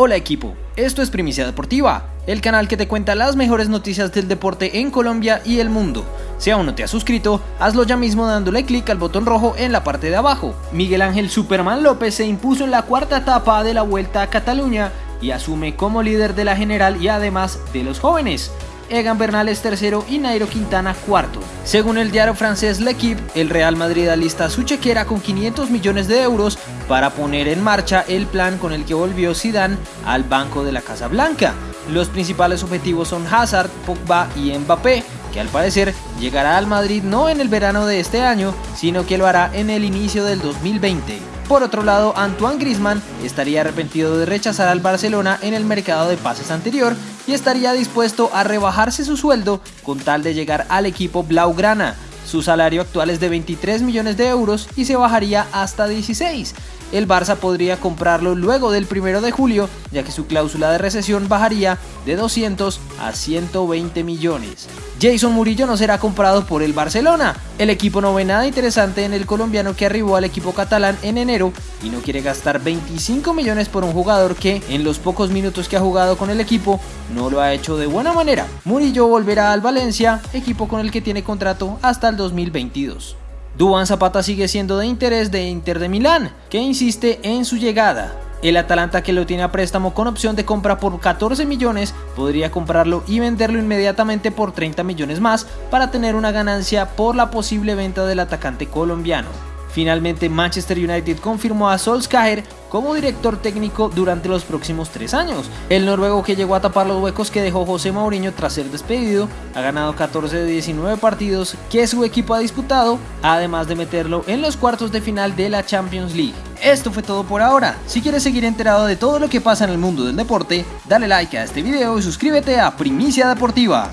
Hola equipo, esto es Primicia Deportiva, el canal que te cuenta las mejores noticias del deporte en Colombia y el mundo. Si aún no te has suscrito, hazlo ya mismo dándole clic al botón rojo en la parte de abajo. Miguel Ángel Superman López se impuso en la cuarta etapa de la Vuelta a Cataluña y asume como líder de la general y además de los jóvenes. Egan Bernal es tercero y Nairo Quintana cuarto. Según el diario francés L'Equipe, el Real Madrid alista su chequera con 500 millones de euros para poner en marcha el plan con el que volvió Zidane al banco de la Casa Blanca. Los principales objetivos son Hazard, Pogba y Mbappé, que al parecer llegará al Madrid no en el verano de este año, sino que lo hará en el inicio del 2020. Por otro lado, Antoine Griezmann estaría arrepentido de rechazar al Barcelona en el mercado de pases anterior y estaría dispuesto a rebajarse su sueldo con tal de llegar al equipo Blaugrana. Su salario actual es de 23 millones de euros y se bajaría hasta 16 el Barça podría comprarlo luego del 1 de julio, ya que su cláusula de recesión bajaría de 200 a 120 millones. Jason Murillo no será comprado por el Barcelona. El equipo no ve nada interesante en el colombiano que arribó al equipo catalán en enero y no quiere gastar 25 millones por un jugador que en los pocos minutos que ha jugado con el equipo no lo ha hecho de buena manera. Murillo volverá al Valencia, equipo con el que tiene contrato hasta el 2022. Duan Zapata sigue siendo de interés de Inter de Milán, que insiste en su llegada. El Atalanta que lo tiene a préstamo con opción de compra por 14 millones podría comprarlo y venderlo inmediatamente por 30 millones más para tener una ganancia por la posible venta del atacante colombiano. Finalmente Manchester United confirmó a Solskjaer como director técnico durante los próximos tres años. El noruego que llegó a tapar los huecos que dejó José Mourinho tras ser despedido ha ganado 14 de 19 partidos que su equipo ha disputado, además de meterlo en los cuartos de final de la Champions League. Esto fue todo por ahora. Si quieres seguir enterado de todo lo que pasa en el mundo del deporte, dale like a este video y suscríbete a Primicia Deportiva.